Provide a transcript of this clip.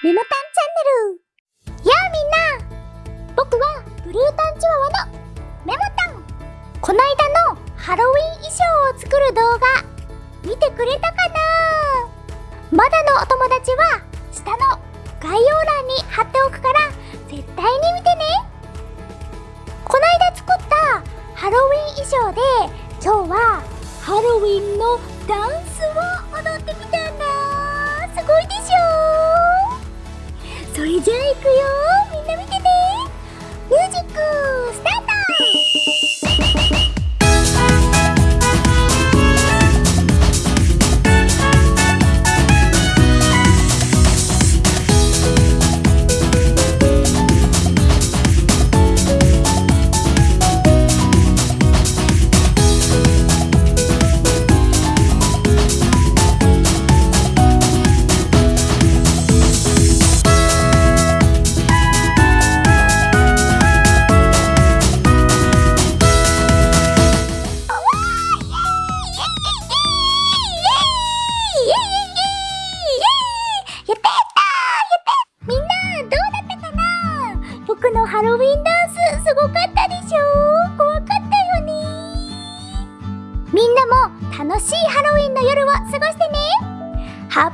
メモタンチャンネル。やあみんな。僕はブルータンチワワのメモタン。こないだのハロウィン衣装を作る動画。見てくれたかな？まだのお友達は下の概要欄に貼っておくから絶対に見てね。こないだ作ったハロウィン衣装で今日はハロウィンのダンスを踊ってみた行くよ。みんな見てね。ミュージック。僕のハロウィンダンスすごかったでしょ？怖かったよね。みんなも楽しいハロウィンの夜を過ごしてね。ハッ